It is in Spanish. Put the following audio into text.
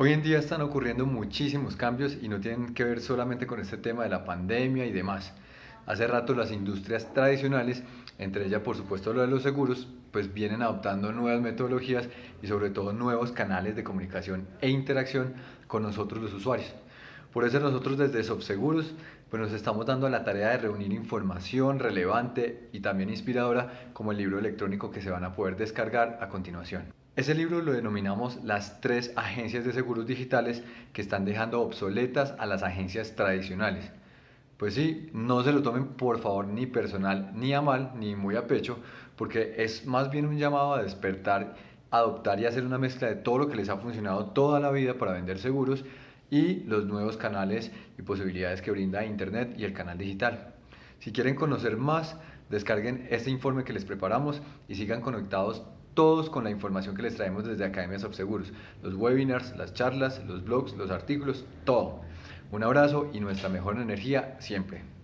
Hoy en día están ocurriendo muchísimos cambios y no tienen que ver solamente con este tema de la pandemia y demás. Hace rato las industrias tradicionales, entre ellas por supuesto lo de los seguros, pues vienen adoptando nuevas metodologías y sobre todo nuevos canales de comunicación e interacción con nosotros los usuarios. Por eso nosotros desde Softseguros pues nos estamos dando la tarea de reunir información relevante y también inspiradora como el libro electrónico que se van a poder descargar a continuación. Ese libro lo denominamos las tres agencias de seguros digitales que están dejando obsoletas a las agencias tradicionales. Pues sí, no se lo tomen por favor ni personal, ni a mal, ni muy a pecho, porque es más bien un llamado a despertar, adoptar y hacer una mezcla de todo lo que les ha funcionado toda la vida para vender seguros y los nuevos canales y posibilidades que brinda Internet y el canal digital. Si quieren conocer más, descarguen este informe que les preparamos y sigan conectados todos con la información que les traemos desde Academias Seguros, los webinars, las charlas, los blogs, los artículos, todo. Un abrazo y nuestra mejor energía siempre.